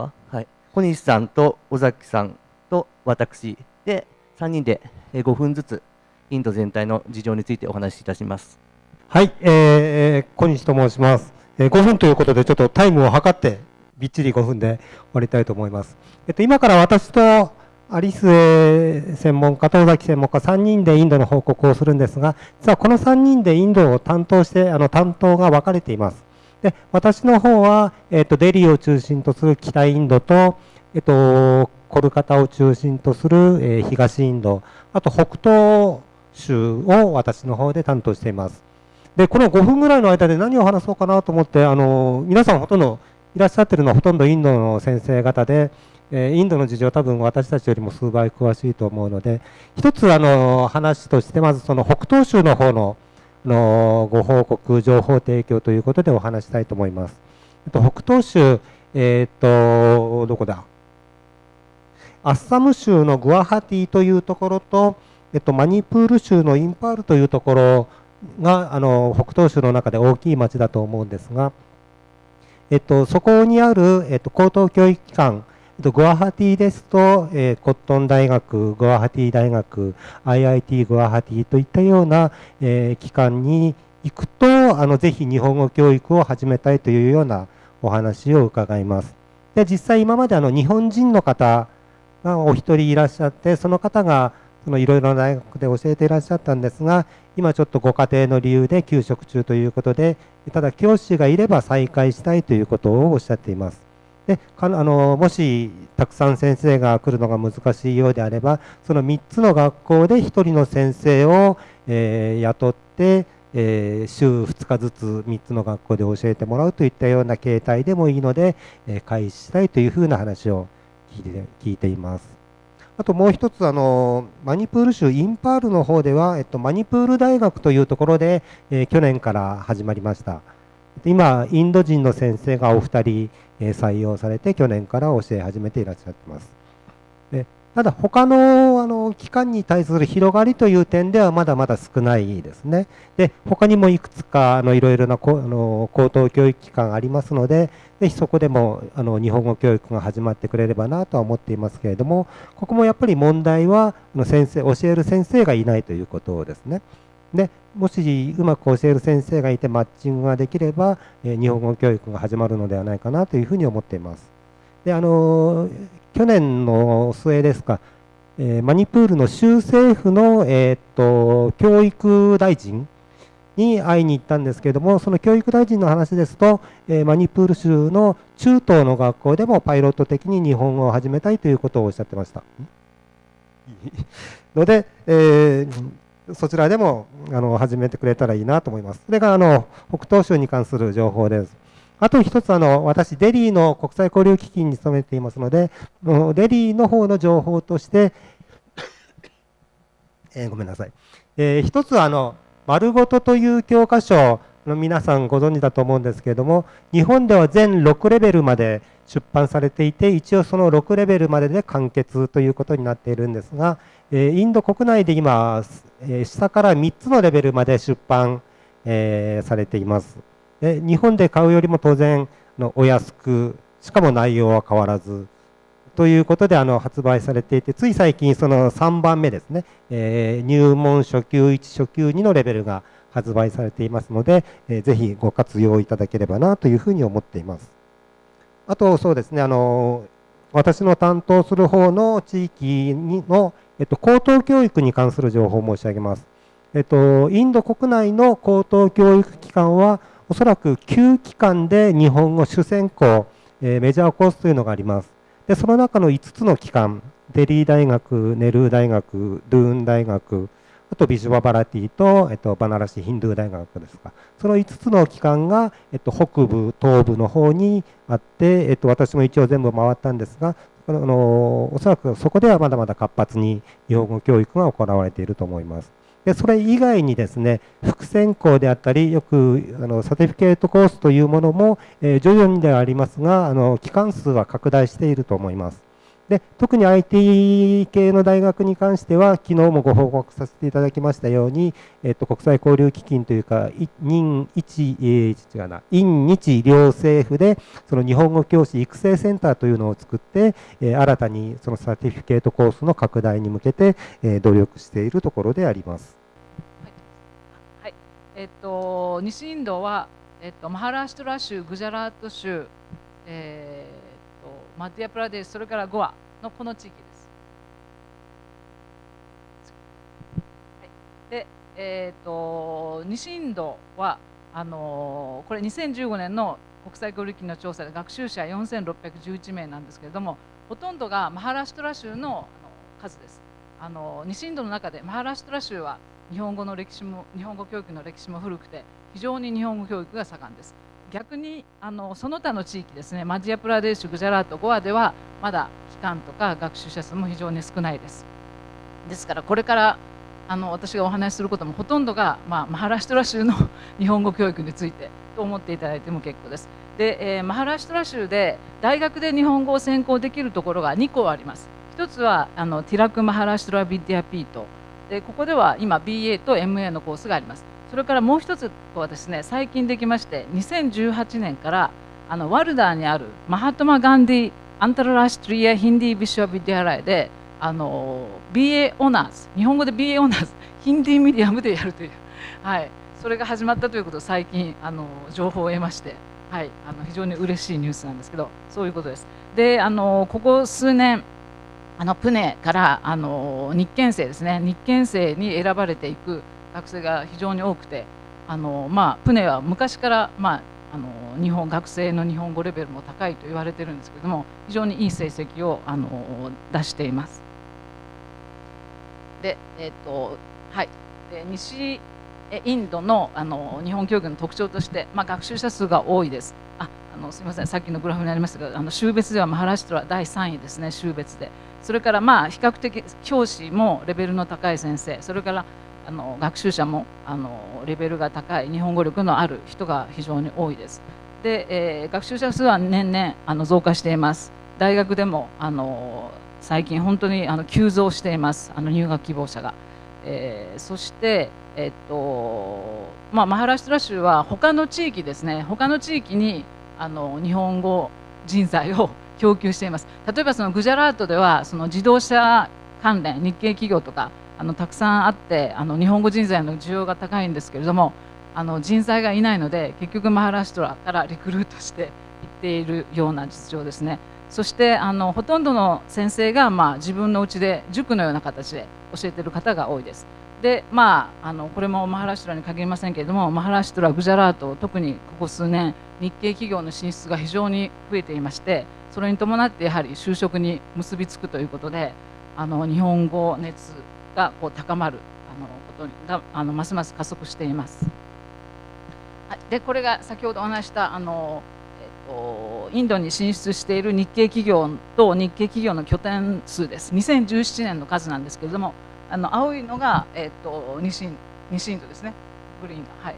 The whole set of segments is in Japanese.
は、はい、小西さんと尾崎さんと私で3人で5分ずつインド全体の事情についてお話しいたします。はい、えー、小西と申します。えー、5分ということでちょっとタイムを測ってびっちり5分で終わりたいと思います。えっと、今から私とアリス専門家と尾崎専門家3人でインドの報告をするんですが、実はこの3人でインドを担当して、あの担当が分かれています。で、私の方は、えっ、と、デリーを中心とする北インドと、えっ、と、コルカタを中心とする、えー、東インド、あと北東州を私の方で担当しています。で、この5分ぐらいの間で何を話そうかなと思って、あの、皆さんほとんどいらっしゃってるのはほとんどインドの先生方で、えー、インドの事情は多分私たちよりも数倍詳しいと思うので、一つあの話として、まずその北東州の方ののご報告、情報提供ということでお話したいと思います。と北東州、えっ、と、どこだ？アッサム州のグアハティというところと、えっと、マニプール州のインパールというところがあの北東州の中で大きい町だと思うんですが、えっと、そこにある、えっと、高等教育機関えっとグアハティですと、えー、コットン大学、グアハティ大学、IIT グアハティといったような、えー、機関に行くと、あのぜひ日本語教育を始めたいというようなお話を伺います。で実際今まであの日本人の方がお一人いらっしゃって、その方がそのいろいろな大学で教えていらっしゃったんですが、今ちょっとご家庭の理由で休職中ということで、ただ教師がいれば再開したいということをおっしゃっています。でかあのもしたくさん先生が来るのが難しいようであればその3つの学校で1人の先生を、えー、雇って、えー、週2日ずつ3つの学校で教えてもらうといったような形態でもいいので、えー、開始したいというふうな話を聞いて聞いています。あともう一つあのマニプール州インパールの方では、えっと、マニプール大学というところで、えー、去年から始まりました。今、インド人の先生がお二人、え採用されて、去年から教え始めていらっしゃってます。ただ、他のあの機関に対する広がりという点ではまだまだ少ないですね。で、他にもいくつかあのいろいろなあの高等教育機関ありますので、ぜひそこでもあの日本語教育が始まってくれればなとは思っていますけれども、ここもやっぱり問題は先生教える先生がいないということですね。でもしうまく教える先生がいてマッチングができれば、日本語教育が始まるのではないかなというふうに思っています。であの去年の末ですか、えマニプールの州政府の、えー、っと教育大臣に会いに行ったんですけれども、その教育大臣の話ですと、えマニプール州の中東の学校でもパイロット的に日本語を始めたいということをおっしゃってました。ので、えーそちらでもあの始めてくれたらいいなと思います。それがあの北東州に関する情報です。あと一つあの、私、デリーの国際交流基金に勤めていますので、デリーの方の情報として、えー、ごめんなさい。えー、一つあの、丸ごとという教科書の皆さんご存知だと思うんですけれども、日本では全6レベルまで出版されていて、一応その6レベルまでで完結ということになっているんですが、えインド国内で今え、下から3つのレベルまで出版え、されています。日本で買うよりも当然のお安く、しかも内容は変わらず、ということであの発売されていて、つい最近その3番目ですねえ、入門初級1、初級2のレベルが発売されていますので、ぜひご活用いただければなというふうに思っています。あとそうですね、あの私の担当する方の地域のえっと、高等教育に関する情報を申し上げます。えっと、インド国内の高等教育機関は、おそらく9機関で日本語主専攻、えー、メジャーコースというのがあります。で、その中の5つの機関、デリー大学、ネルー大学、ドゥーン大学、あとビジュババラティと、えっと、バナラシヒンドゥー大学ですか。その5つの機関が、えっと、北部、東部の方にあって、えっと、私も一応全部回ったんですが、あのおそらくそこではまだまだ活発に日本語教育が行われていると思います。でそれ以外にですね副専攻であったりよくあのサティフィケートコースというものも、えー、徐々にではありますがあの期間数は拡大していると思います。で特に IT 系の大学に関しては、昨日もご報告させていただきましたように、えっと、国際交流基金というか、任一、えー、違うな、院日両政府で、その日本語教師育成センターというのを作って、えー、新たにそのサティフィケートコースの拡大に向けて、えー、努力しているところであります。はい、はい、えっと、西インドは、えっと、マハラシュトラ州、グジャラート州、えーマディアプラデスそれからゴアのこの地域です。はい、で、えーと、西インドはあのー、これ2015年の国際交流機の調査で学習者4611名なんですけれどもほとんどがマハラシュトラ州のあの数です。あの西インドの中でマハラシュトラ州は日本語の歴史も日本語教育の歴史も古くて非常に日本語教育が盛んです。逆にあのその他の地域ですねマジアプラデーシュグジャラートゴアではまだ期間とか学習者数も非常に少ないです。ですからこれからあの私がお話しすることもほとんどが、まあ、マハラシュトラ州の日本語教育についてと思っていただいても結構です。で、えー、マハラシュトラ州で大学で日本語を専攻できるところが2校あります。一つはあのティラク・マハラシュトラ・ビディア・ピート。でここでは今 BA と MA のコースがありますそれからもう一つはですね最近できまして2018年からあのワルダーにあるマハトマ・ガンディ・アンタララシトリア・ヒンディ・ビショビディアライであの BA Honours 日本語で BA オーナーズヒンディミディアムでやるという、はい、それが始まったということを最近あの情報を得まして、はい、あの非常に嬉しいニュースなんですけどそういうことです。であのここ数年あのプネからあの日研生ですね日研生に選ばれていく学生が非常に多くてあの、まあ、プネは昔から、まあ、あの日本学生の日本語レベルも高いと言われてるんですけども非常にいい成績をあの出しています。で、えっ、とはい、で西インドのあの日本教育の特徴として、まあ、学習者数が多いです。あのすみませんさっきのグラフにありましたけどあの州別ではマハラシュトラ第3位ですね州別でそれからまあ比較的教師もレベルの高い先生それからあの学習者もあのレベルが高い日本語力のある人が非常に多いです。で、えー、学習者数は年々あの増加しています。大学でもあの最近本当にあの急増していますあの入学希望者が。えー、そして、えっとまあ、マハラシュトラ州は他の地域ですね他の地域にあの日本語人材を供給しています。例えばそのグジャラートではその自動車関連日系企業とかあのたくさんあってあの日本語人材の需要が高いんですけれどもあの人材がいないので結局マハラシュトラからリクルートしていっているような実情ですね。そしてあのほとんどの先生が、まあ、自分のうちで塾のような形で教えている方が多いです。でまああのこれもマハラシュトラに限りませんけれどもマハラシュトラグジャラート特にここ数年日系企業の進出が非常に増えていましてそれに伴ってやはり就職に結びつくということであの日本語熱がこう高まるあのことがあのますます加速しています。でこれが先ほどお話したあの、えっと、インドに進出している日系企業と日系企業の拠点数です2017年の数なんですけれどもあの青いのが、えっと、西西インドですねグリーンが。はい、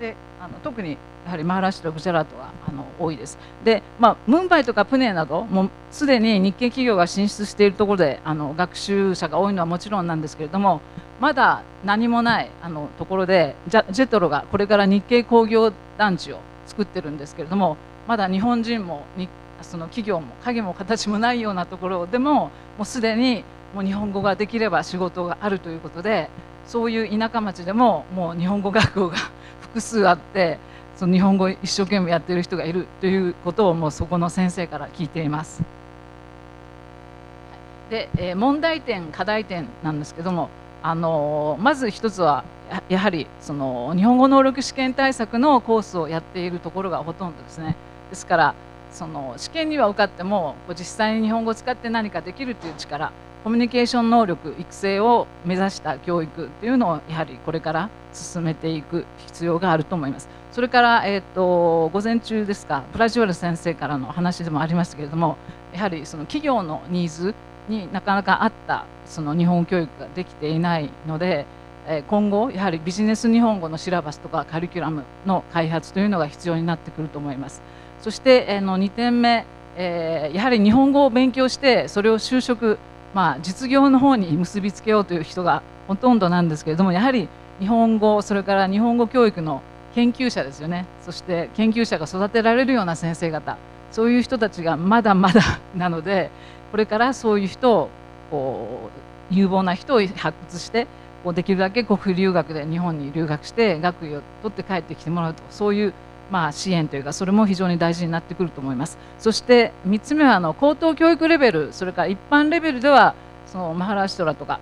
であの特にやはりマハラシュとグジャラートがあの多いです。で、まあ、ムンバイとかプネなどもうすでに日系企業が進出しているところであの学習者が多いのはもちろんなんですけれどもまだ何もないあのところでジェジェトロがこれから日系工業団地を作ってるんですけれどもまだ日本人もにその企業も影も形もないようなところでももうすでにもう日本語ができれば仕事があるということでそういう田舎町でももう日本語学校が 複数あってその日本語一生懸命やってる人がいるということをもうそこの先生から聞いています。で、え、問題点課題点なんですけども、あの、まず一つはやはりその日本語能力試験対策のコースをやっているところがほとんどですね。ですからその試験には受かっても実際に日本語を使って何かできるという力コミュニケーション能力育成を目指した教育というのをやはりこれから進めていく必要があると思います。それから、えーと、午前中ですかプラジュアル先生からの話でもありましたけれどもやはりその企業のニーズになかなか合ったその日本教育ができていないので今後やはりビジネス日本語のシラバスとかカリキュラムの開発というのが必要になってくると思いますそして、えーの2点目、えやはり日本語を勉強してそれを就職、まあ、実業の方に結びつけようという人がほとんどなんですけれどもやはり日本語それから日本語教育の研究者ですよね。そして研究者が育てられるような先生方。そういう人たちがまだまだなのでこれからそういう人をこう有望な人を発掘してこうできるだけ国費留学で日本に留学して学位を取って帰ってきてもらうとそういうまあ支援というかそれも非常に大事になってくると思います。そして3つ目はあの高等教育レベルそれから一般レベルではそのマハラシトラとか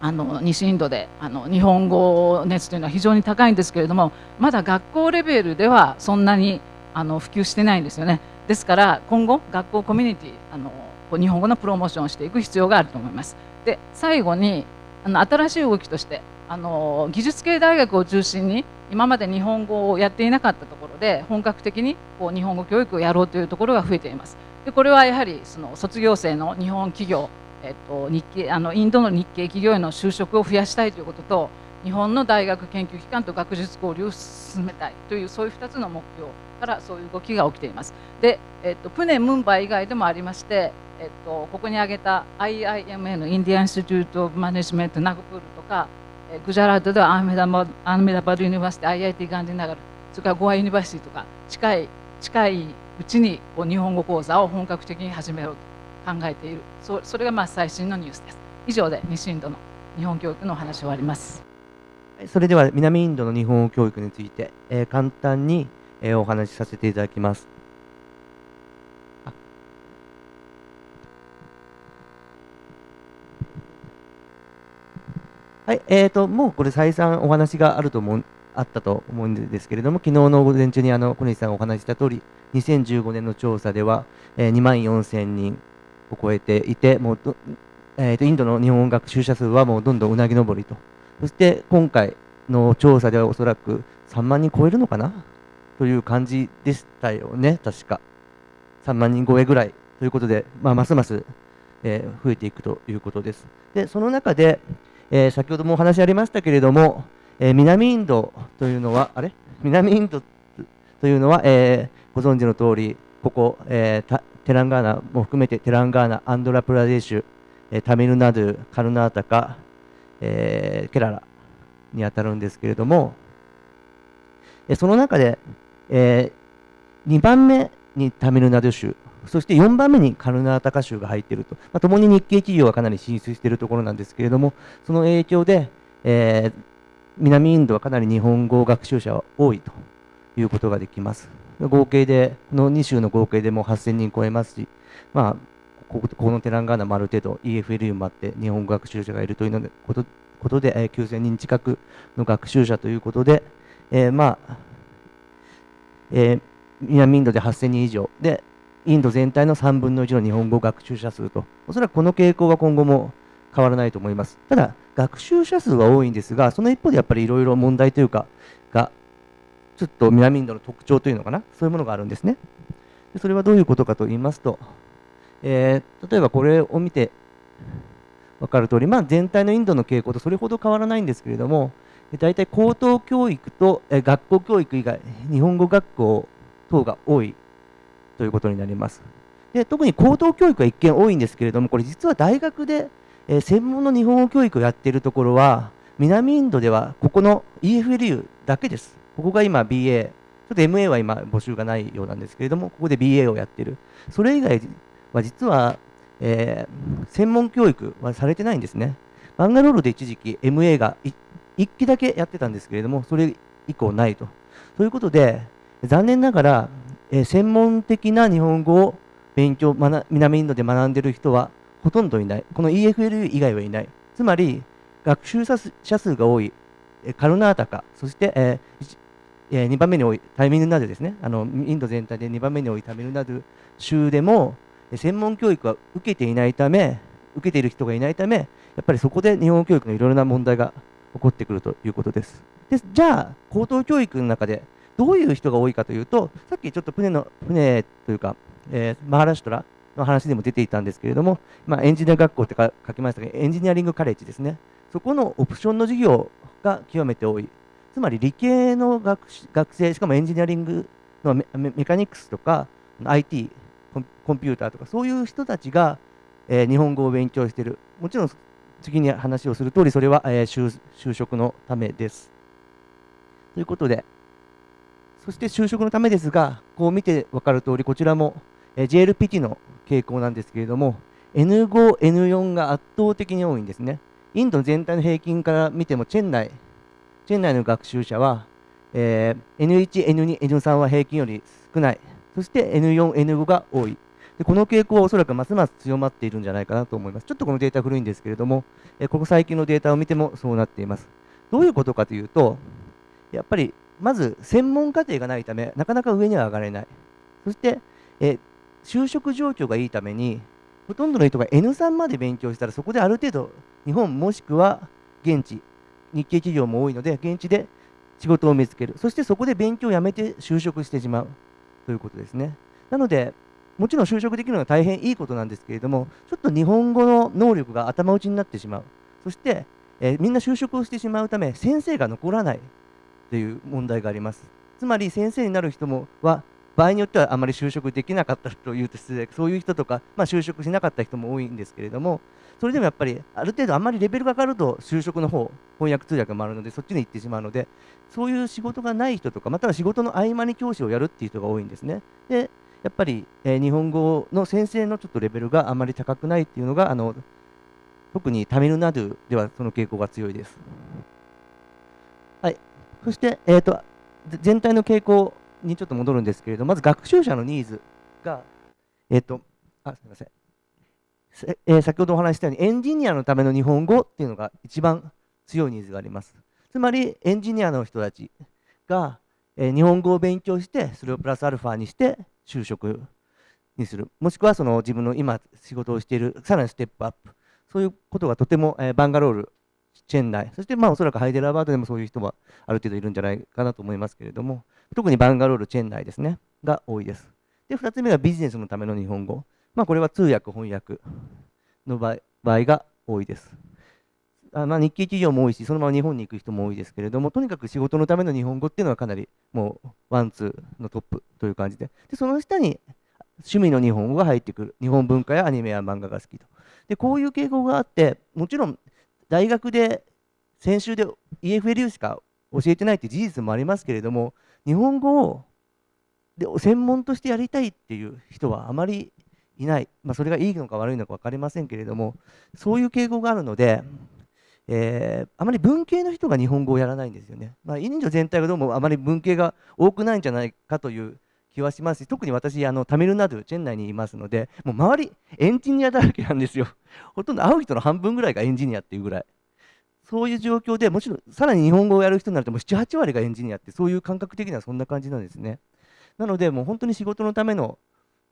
あの西インドであの日本語熱というのは非常に高いんですけれどもまだ学校レベルではそんなにあの普及してないんですよね。ですから今後学校コミュニティあの日本語のプロモーションをしていく必要があると思います。で最後にあの新しい動きとしてあの技術系大学を中心に今まで日本語をやっていなかったところで本格的にこう日本語教育をやろうというところが増えています。でこれはやはりその卒業生の日本企業えっと、日系あのインドの日系企業への就職を増やしたいということと日本の大学研究機関と学術交流を進めたいというそういう2つの目標からそういう動きが起きています。で、えっと、プネ・ムンバイ以外でもありまして、えっと、ここに挙げた IIMN インディアン・インスティテュート・オブ・マネジメント・ナグプールとかグジャラートではアーメダバアーメダバド・ユニバーシティ IIT ガンディナガルそれからゴア・ユニバーシティとか近い近いうちにこう日本語講座を本格的に始めようと考えている。そそれがまあ最新のニュースです。以上で西インドの日本教育のお話を終わります。それでは南インドの日本語教育について、えー簡単に、えーお話しさせていただきます。あはい、えーと、もうこれ再三お話があると思う、あったと思うんですけれども、昨日の午前中にあの小西さんがお話しした通り、2015年の調査では、えー2万4000人を超えていて、もう、えーとインドの日本語学習者数はもうどんどんうなぎ登りと。そして今回の調査ではおそらく3万人超えるのかなという感じでしたよね、確か。3万人超えぐらいということで、まあ、ますます、えー増えていくということです。で、その中で、えー先ほどもお話ありましたけれども、えー南インドというのは、あれ？南インドというのは、えーご存知の通り、ここ、えーテランガーナも含めてテランガーナ、アンドラプラデシュ、えータミルナドゥ、カルナータカ、えーケララにあたるんですけれども、えーその中で、え2番目にタミルナドゥ州、そして4番目にカルナータカ州が入っていると、まあ、共に日系企業がかなり進出しているところなんですけれども、その影響で、えー南インドはかなり日本語学習者は多いということができます。合計で、この2州の合計でも8000人超えますし、まあ、ここのテランガーナもある程度 EFLU もあって日本語学習者がいるというのでことことで、えー9000人近くの学習者ということで、えーまあ、えー南インドで8000人以上で、インド全体の3分の1の日本語学習者数と、おそらくこの傾向は今後も変わらないと思います。ただ、学習者数は多いんですが、その一方でやっぱりいろいろ問題というか、が、ちょっと南インドの特徴というのかな、そういうものがあるんですね。それはどういうことかと言いますと、えー例えばこれを見て分かる通り、まあ、全体のインドの傾向とそれほど変わらないんですけれども、大体高等教育と、学校教育以外、日本語学校等が多いということになります。で特に高等教育は一見多いんですけれども、これ実は大学で、えー専門の日本語教育をやっているところは、南インドではここの EFLU だけです。ここが今 BA、ちょっと MA は今募集がないようなんですけれども、ここで BA をやっている。それ以外は実は、えー専門教育はされてないんですね。バンガロールで一時期 MA が1期だけやってたんですけれども、それ以降ないと。ということで、残念ながら、え専門的な日本語を勉強、南インドで学んでいる人はほとんどいない。この EFLU 以外はいない。つまり、学習者数が多い、カルナータカ、そして、えー一え2番目に多いタイミルナドゥですね。あのインド全体で2番目に多いタイミルナドゥ州でも、専門教育は受けていないため、受けている人がいないため、やっぱりそこで日本教育のいろいろな問題が起こってくるということです。でじゃあ、高等教育の中でどういう人が多いかというと、さっきちょっと船の船というか、えーマハラシュトラの話でも出ていたんですけれども、まあ、エンジニア学校ってか書きましたが、エンジニアリングカレッジですね。そこのオプションの授業が極めて多い。つまり理系の学学生、しかもエンジニアリングのメメカニクスとか IT、コンピューターとかそういう人たちが、えー、日本語を勉強している。もちろん次に話をする通りそれは、えー、就職のためです。ということで、そして就職のためですが、こう見て分かる通り、こちらも、JLPT の傾向なんですけれども、N5、N4 が圧倒的に多いんですね。インド全体の平均から見ても、チェン内、チェン内の学習者は、えー、N1、N2、N3 は平均より少ない。そして N4、N5 が多い。でこの傾向はおそらくますます強まっているんじゃないかなと思います。ちょっとこのデータ古いんですけれども、えここ最近のデータを見てもそうなっています。どういうことかというと、やっぱりまず専門課程がないため、なかなか上には上がれない。そして、え就職状況がいいために、ほとんどの人が N3 まで勉強したら、そこである程度、日本もしくは現地、日系企業も多いので、現地で仕事を見つける。そしてそこで勉強をやめて就職してしまうということですね。なので、もちろん就職できるのは大変いいことなんですけれども、ちょっと日本語の能力が頭打ちになってしまう。そして、え、みんな就職をしてしまうため、先生が残らないという問題があります。つまり先生になる人もは場合によってはあまり就職できなかったというと失礼そういう人とか、まあ、就職しなかった人も多いんですけれどもそれでもやっぱりある程度あまりレベルが上がると就職の方翻訳通訳もあるのでそっちに行ってしまうのでそういう仕事がない人とかまたは仕事の合間に教師をやるっていう人が多いんですね。でやっぱり、えー、日本語の先生のちょっとレベルがあまり高くないっていうのがあの特にタミルナドゥではその傾向が強いです。そして、えーと、全体の傾向にちょっと戻るんですけれどまず学習者のニーズが、え、ー、とあすみません、えー、先ほどお話したようにエンジニアのための日本語っていうのが一番強いニーズがあります。つまりエンジニアの人たちが、えー、日本語を勉強してそれをプラスアルファにして就職にする。もしくはその自分の今仕事をしているさらにステップアップ。そういうことがとても、えー、バンガロールチェン内そしてまあおそらくハイデラバードでもそういう人はある程度いるんじゃないかなと思いますけれども特にバンガロールチェン内ですね。が多いです。で2つ目がビジネスのための日本語。まあこれは通訳翻訳の場合が多いです。あまあ、日系企業も多いし、そのまま日本に行く人も多いですけれども、とにかく仕事のための日本語っていうのはかなりもうワンツーのトップという感じで、でその下に趣味の日本語が入ってくる、日本文化やアニメや漫画が好きと。でこういう傾向があって、もちろん大学で先週で EFLU しか教えてないって事実もありますけれども、日本語をで専門としてやりたいっていう人はあまりいない、まあ、それがいいのか悪いのか分かりませんけれども、そういう傾向があるので、えー、あまり文系の人が日本語をやらないんですよね。まあ、インド全体がどうもあまり文系が多くないんじゃないかという気はしますし、特に私、あのタミルナドゥ、チェン内にいますので、もう周り、エンジニアだらけなんですよ。ほとんど会う人の半分ぐらいがエンジニアっていうぐらい。そういう状況でもちろん、さらに日本語をやる人になると、もう7、8割がエンジニアって、そういう感覚的にはそんな感じなんですね。なので、もう本当に仕事のための、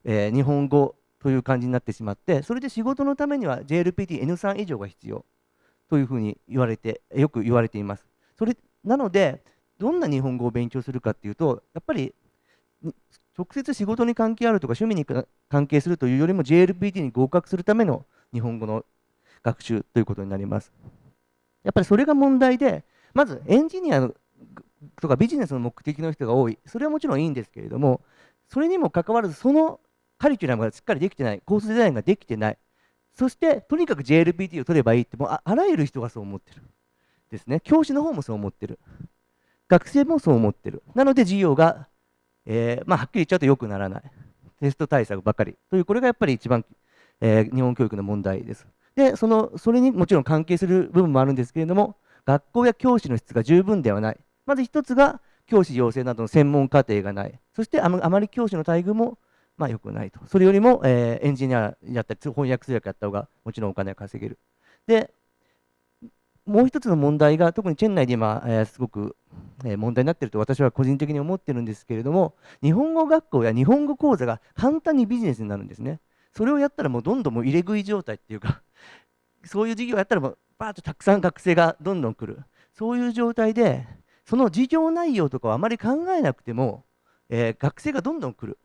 えー、日本語という感じになってしまって、それで仕事のためには JLPT N3 以上が必要。というふうに言われてよく言われています。それなのでどんな日本語を勉強するかっていうとやっぱり直接仕事に関係あるとか趣味に関係するというよりも JLPT に合格するための日本語の学習ということになります。やっぱりそれが問題でまずエンジニアとかビジネスの目的の人が多い。それはもちろんいいんですけれどもそれにもかかわらずそのカリキュラムがしっかりできてない。コースデザインができてない。そしてとにかく JLPT を取ればいいってもうあらゆる人がそう思ってる。ですね。教師の方もそう思ってる。学生もそう思ってる。なので授業が、えー、まあ、はっきり言っちゃうと良くならない。テスト対策ばかり。というこれがやっぱり一番、えー、日本教育の問題です。でそのそれにもちろん関係する部分もあるんですけれども学校や教師の質が十分ではない。まず一つが教師養成などの専門課程がない。そしてあまり教師の待遇もまあ、良くないと。それよりも、えー、エンジニアやったり、翻訳通訳やった方がもちろんお金を稼げる。で、もう一つの問題が、特にチェン内で今、えー、すごく、え、問題になっていると私は個人的に思ってるんですけれども、日本語学校や日本語講座が簡単にビジネスになるんですね。それをやったらもうどんどんもう入れ食い状態っていうか、そういう授業をやったらもうバーッとたくさん学生がどんどん来る。そういう状態で、その授業内容とかはあまり考えなくても、えー、学生がどんどん来る。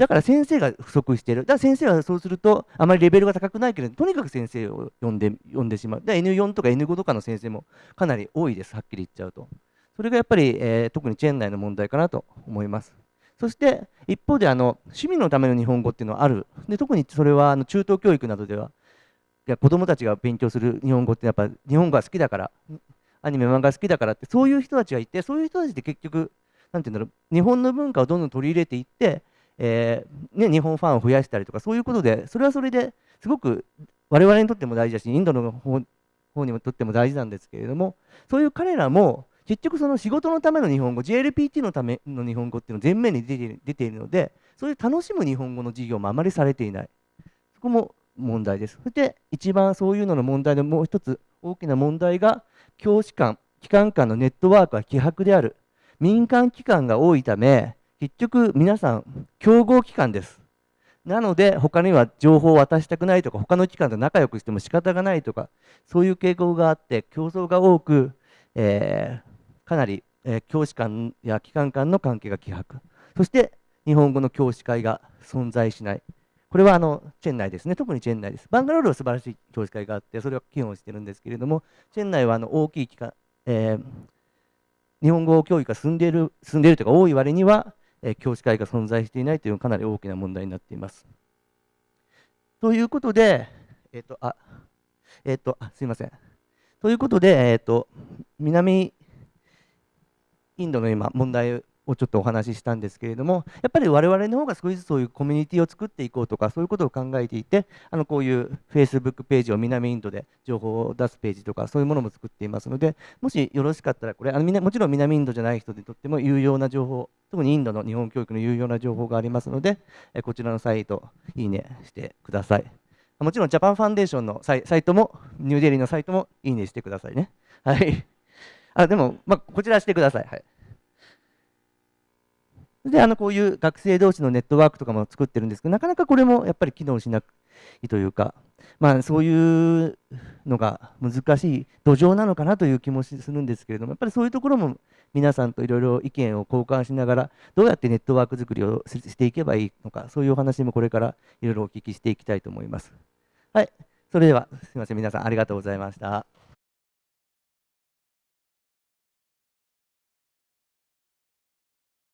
だから先生が不足してる。だから先生はそうすると、あまりレベルが高くないけれど、とにかく先生を呼んで呼んでしまう。で N4 とか N5 とかの先生もかなり多いです、はっきり言っちゃうと。それがやっぱり、えー、特にチェーン内の問題かなと思います。そして一方であの趣味のための日本語っていうのはある。で特にそれはあの中等教育などでは、いや子どもたちが勉強する日本語ってやっぱ日本語が好きだから、アニメ、漫画好きだからって、そういう人たちがいて、そういう人たちって結局、なんていうんだろう、日本の文化をどんどん取り入れていって、えー、ね、日本ファンを増やしたりとか、そういうことで、それはそれですごく我々にとっても大事だし、インドの方方にもとっても大事なんですけれども、そういう彼らも、結局その仕事のための日本語 JLPT のための日本語っていうのを前面に出て出ているのでそういう楽しむ日本語の授業もあまりされていない。そこも問題です。そして一番そういうのの問題のもう一つ大きな問題が教師間機関間のネットワークは希薄である。民間機関が多いため結局皆さん競合機関です。なので他には情報を渡したくないとか他の機関と仲良くしても仕方がないとかそういう傾向があって競争が多く、えー、かなり、えー、教師間や機関間の関係が希薄。そして日本語の教師会が存在しない。これはあのチェン内ですね。特にチェン内です。バンガロールは素晴らしい教師会があってそれは機能してるんですけれどもチェン内はあの大きい機関、えー、日本語教育が進んでいる進んでいるというか多い割には、え、教師会が存在していないというかなり大きな問題になっています。ということでえっ、ー、とあえっ、とあすいません。ということで、えーと南インドの今問題をちょっとお話ししたんですけれどもやっぱり我々の方が少しずつそういうコミュニティを作っていこうとかそういうことを考えていてあのこういう Facebook ページを南インドで情報を出すページとかそういうものも作っていますのでもしよろしかったらこれあのもちろん南インドじゃない人にとっても有用な情報特にインドの日本教育の有用な情報がありますのでこちらのサイトいいねしてください。もちろんジャパンファンデーションのサイトもニューデリーのサイトもいいねしてくださいね。はい。あでも、まあ、こちらしてください。はい。で、あの、こういう学生同士のネットワークとかも作ってるんですけど、なかなかこれもやっぱり機能しないというか、まあ、そういうのが難しい土壌なのかなという気もするんですけれども、やっぱりそういうところも皆さんといろいろ意見を交換しながら、どうやってネットワーク作りをしていけばいいのか、そういうお話もこれからいろいろお聞きしていきたいと思います。はい。それでは、すみません。皆さんありがとうございました。